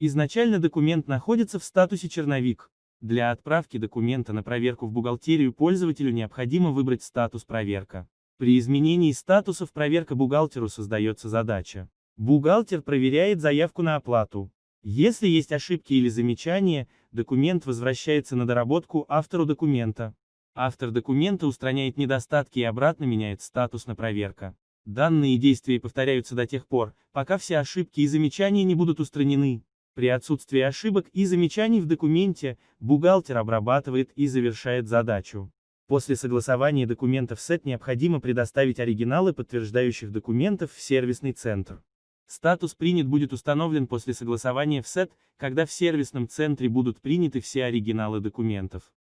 Изначально документ находится в статусе «Черновик». Для отправки документа на проверку в бухгалтерию пользователю необходимо выбрать статус «Проверка». При изменении статусов проверка бухгалтеру создается задача. Бухгалтер проверяет заявку на оплату. Если есть ошибки или замечания, документ возвращается на доработку автору документа. Автор документа устраняет недостатки и обратно меняет статус на проверка. Данные действия повторяются до тех пор, пока все ошибки и замечания не будут устранены. При отсутствии ошибок и замечаний в документе, бухгалтер обрабатывает и завершает задачу. После согласования документов СЭТ необходимо предоставить оригиналы подтверждающих документов в сервисный центр. Статус «Принят» будет установлен после согласования в СЭТ, когда в сервисном центре будут приняты все оригиналы документов.